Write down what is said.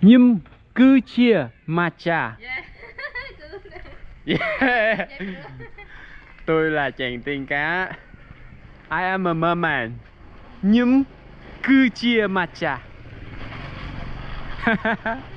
Nhưng cứ chia mà trà. Yeah Tôi là chàng tiên cá. I am a merman. Nhưng cứ chia mà trà.